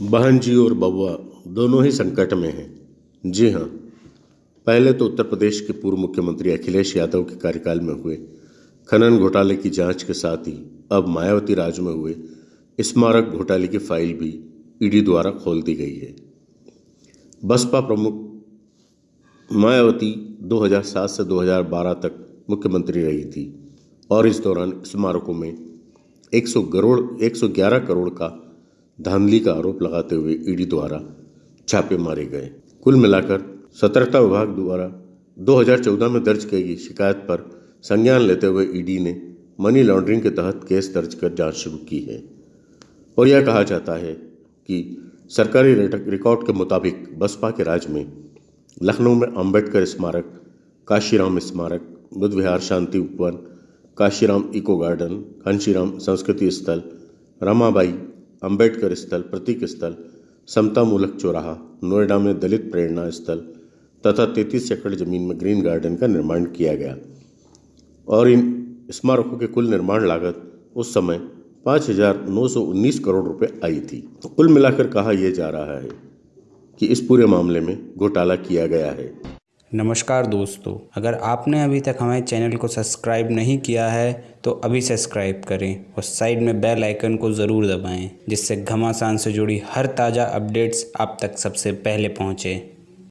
बहन जी और बउआ दोनों ही संकट में हैं। जी हाँ पहले तो उत्तर प्रदेश के पूर्व मुख्यमंत्री अखिलेश यादव के कार्यकाल में हुए। खनन घोटाले की जाँच के साथ ही अब मायावती राज में हुए। स्मारक घोटाले की फ़ाइल भी ईडी द्वारा खोल दी गई है। बसपा प्रमुख मायावती 2007 से 2012 तक मुख्यमंत्री रही थी और इस दौरान स्मारकों में 100 करोड़ 111 करोड़ का धांधली का आरोप लगाते हुए ईडी द्वारा छापे मारे गए। कुल मिलाकर सतर्कता विभाग द्वारा 2014 में दर्ज की गई शिकायत पर संज्ञान लेते हुए ईडी ने मनी लॉन्ड्रिंग के तहत केस दर्ज कर जाँच शुरू की है। और यह कहा जाता है कि सरकारी रिकॉर्ड के मुताबिक बसपा के राज में लखनऊ में अंबेडकर स्मारक, काशीराम स्मारक बुद्ध विहार शांति उपवन, काशीराम इको गार्डन घनशीराम संस्कृति स्थल, रमाबाई अंबेडकर स्थल, प्रतीक स्थल समता मूलक चौराहा, नोएडा में दलित प्रेरणा स्थल तथा तैतीस एकड़ ज़मीन में ग्रीन गार्डन का निर्माण किया गया। और इन स्मारकों के कुल निर्माण लागत उस समय पाँच हज़ार नौ सौ उन्नीस करोड़ रुपए आई थी। तो कुल मिलाकर कहा यह जा रहा है कि इस पूरे मामले में घोटाला किया गया है। नमस्कार दोस्तों, अगर आपने अभी तक हमारे चैनल को सब्सक्राइब नहीं किया है तो अभी सब्सक्राइब करें और साइड में बेल आइकन को ज़रूर दबाएँ, जिससे घमासान से जुड़ी हर ताज़ा अपडेट्स आप तक सबसे पहले पहुँचें।